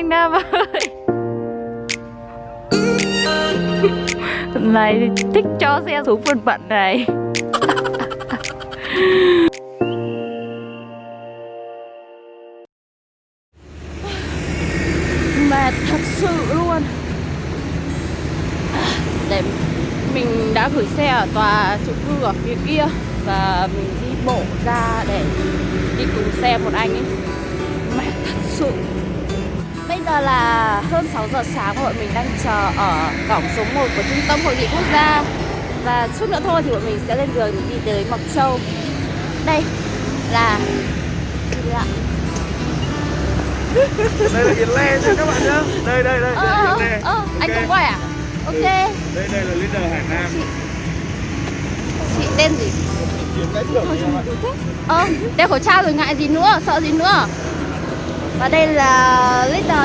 Anh Nam ơi. Này thích cho xe xuống phần bận này. Mệt thật sự luôn. Để mình đã gửi xe ở tòa chung cư ở phía kia Và mình đi bộ ra để đi cùng xe một anh ấy. Mệt thật sự. Bây giờ là hơn 6 giờ sáng bọn mình đang chờ ở cổng số 1 của Trung tâm Hội nghị Quốc gia Và chút nữa thôi thì bọn mình sẽ lên đường đi tới Mộc Châu Đây là đây là Hiền Le nha các bạn nhá đây đây đây, Ờ, đây ờ, là Hiền Le ờ, anh Ok. cũng quay à? Ok Ừ. đây đây là leader Hải Nam Chị tên gì? Ờ, đeo khẩu trang rồi ngại gì nữa, sợ gì nữa Và đây là leader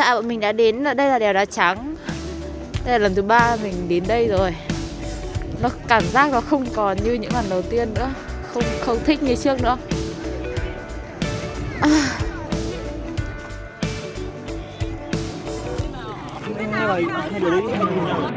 tại bọn mình đã đến đây là đèo đá trắng. Đây là lần thứ ba mình đến đây rồi. Nó cảm giác nó không còn như những lần đầu tiên nữa. Không không thích như trước nữa. À, hai đứa hai đứa nhau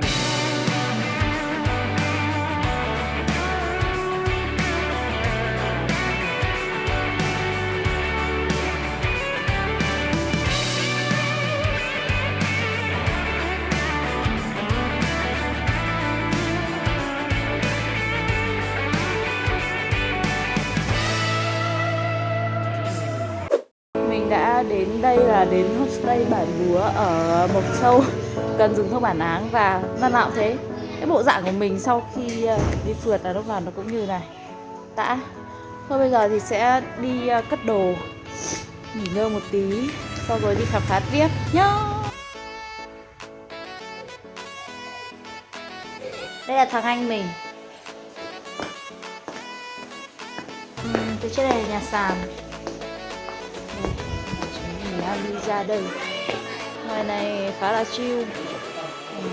đây là đến homestay Bản Búa ở Mộc Châu. Cần dùng thông bản áng và lần nào cũng thế. Cái bộ dạng của mình sau khi ờ, đi phượt là lúc nào nó cũng như này. Đã. Thôi bây giờ thì sẽ đi ờ, cất đồ. Nghỉ ngơi một tí Sau rồi đi khám phá tiếp nhá. Đây là thằng anh mình. Ừ, Từ trên này là nhà sàn chúng đi ra đây ngoài này khá là chill Ừ.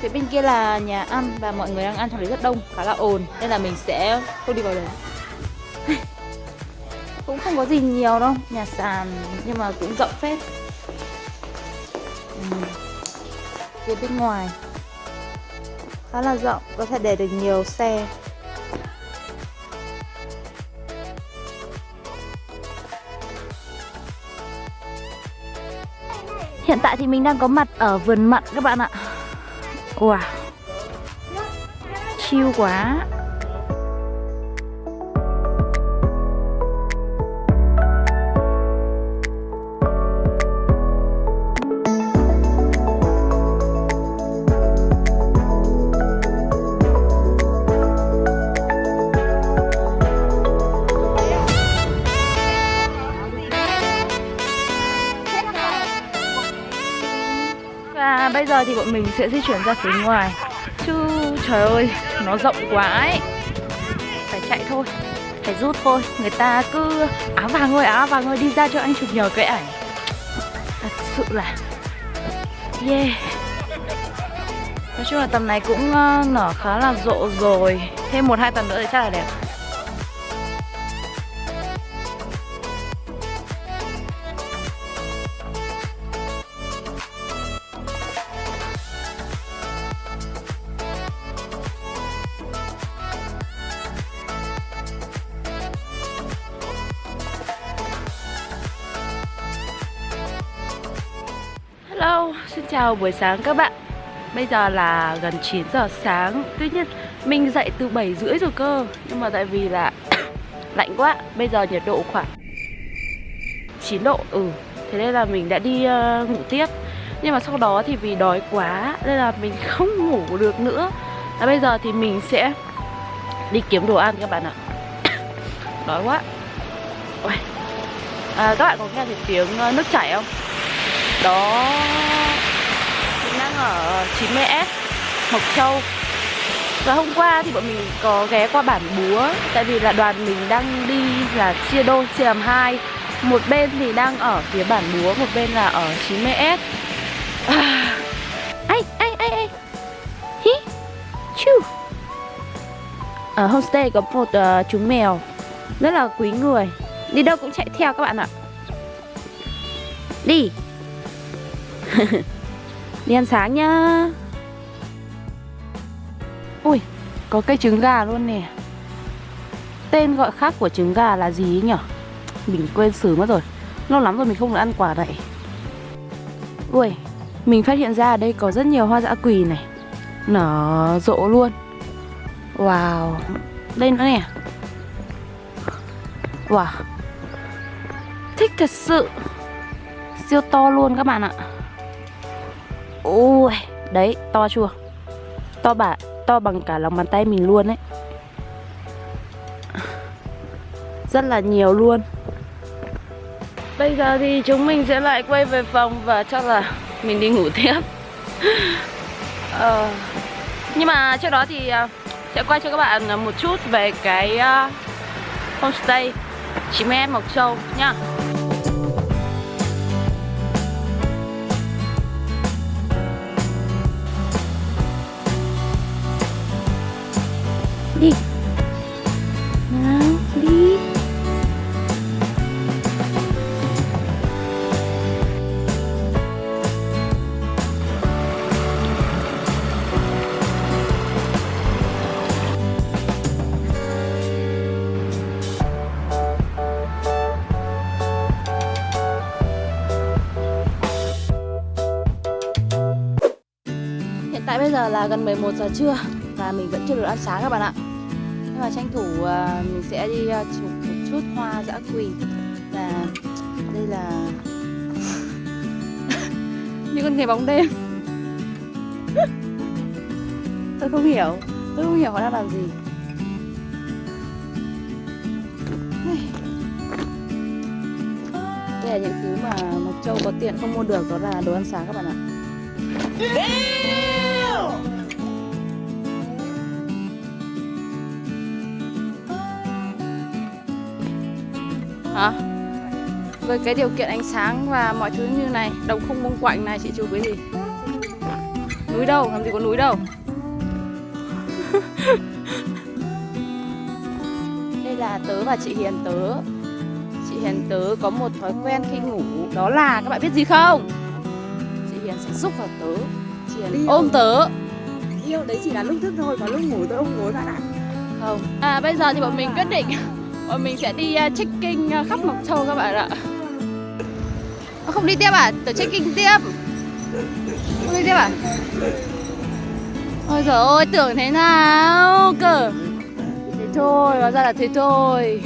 phía bên kia là nhà ăn và mọi người đang ăn trong đấy rất đông, khá là ồn, nên là mình sẽ không đi vào đấy cũng không có gì nhiều đâu, nhà sàn nhưng mà cũng rộng phết ừ. phía bên ngoài khá là rộng, có thể để được nhiều xe Hiện tại thì mình đang có mặt ở vườn mận các bạn ạ. Wow. Chill quá. Giờ thì bọn mình sẽ di chuyển ra phía ngoài. Chứ trời ơi, nó rộng quá ấy. Phải chạy thôi, phải rút thôi. Người ta cứ áo vàng ơi, áo vàng ơi đi ra cho anh chụp nhờ cái ảnh. Thật sự là Yeah. Nói chung là tầm này cũng ờ, nở khá là rộ rồi. Thêm một hai tuần nữa thì chắc là đẹp. Hello, xin chào buổi sáng các bạn. Bây giờ là gần 9 giờ sáng. Tuy nhiên mình dậy từ 7 rưỡi rồi cơ. Nhưng mà tại vì là lạnh quá bây giờ nhiệt độ khoảng 9 độ. Ừ thế nên là mình đã đi uh, ngủ tiếp. Nhưng mà sau đó thì vì đói quá nên là mình không ngủ được nữa. Và bây giờ thì mình sẽ đi kiếm đồ ăn các bạn ạ. Đói quá. Ôi. à, các bạn có nghe thấy tiếng ờ, nước chảy không? Đó. Mình đang ở 90S Mộc Châu. Và hôm qua thì bọn mình có ghé qua bản Búa Tại vì là đoàn mình đang đi là chia đôi, chia làm hai. Một bên thì đang ở phía bản Búa, một bên là ở 90S à. Ai, ai, ai, ai? Hí, chu? Ở homestay có một uh, chú mèo Rất là quý người. Đi đâu cũng chạy theo các bạn ạ. Đi Đi ăn sáng nhá. Ui, có cây trứng gà luôn nè. Tên gọi khác của trứng gà là gì ấy nhở? Mình quên xử mất rồi. Lâu lắm rồi mình không được ăn quả này Ui, mình phát hiện ra ở đây có rất nhiều hoa dã quỳ này. Nở rộ luôn. Wow. Đây nữa nè. Wow. Thích thật sự. Siêu to luôn các bạn ạ. Ui Đấy to chưa? To bả, to bằng cả lòng bàn tay mình luôn ấy. Rất là nhiều luôn. Bây giờ thì chúng mình sẽ lại quay về phòng và chắc là mình đi ngủ tiếp. Ờ, Nhưng mà trước đó thì à, sẽ quay cho các bạn một chút về cái uh, homestay 9M Mộc Châu nhá. Tại bây giờ là gần 11 giờ trưa Và mình vẫn chưa được ăn sáng các bạn ạ. Nhưng mà tranh thủ uh, mình sẽ đi uh, chụp một chút hoa dã quỳ. Và đây là như con nghề bóng đêm. Tôi không hiểu tôi không hiểu họ đang làm gì. Đây là những thứ mà Mộc Châu có tiền không mua được đó là đồ ăn sáng các bạn ạ. Hả? Với cái điều kiện ánh sáng và mọi thứ như này Đồng không mông quạnh này chị chụp cái gì? Núi đâu, làm gì có núi đâu? Đây là tớ và chị Hiền tớ. Chị Hiền tớ có một thói quen khi ngủ Đó là các bạn biết gì không? Chị Hiền sẽ giúp vào tớ. Chị Hiền ôm tớ. Yêu đấy chỉ là lúc thức thôi, còn lúc ngủ tôi không ngủ bạn ạ. Không. À bây giờ thì bọn mình quyết định Bọn mình sẽ đi à, trekking à, khắp Mộc Châu các bạn ạ. Ờ, không đi tiếp à? Tớ trekking tiếp. Không đi tiếp à? Ôi giời ơi, tưởng thế nào cơ? Thế thôi, hóa ra là thế thôi.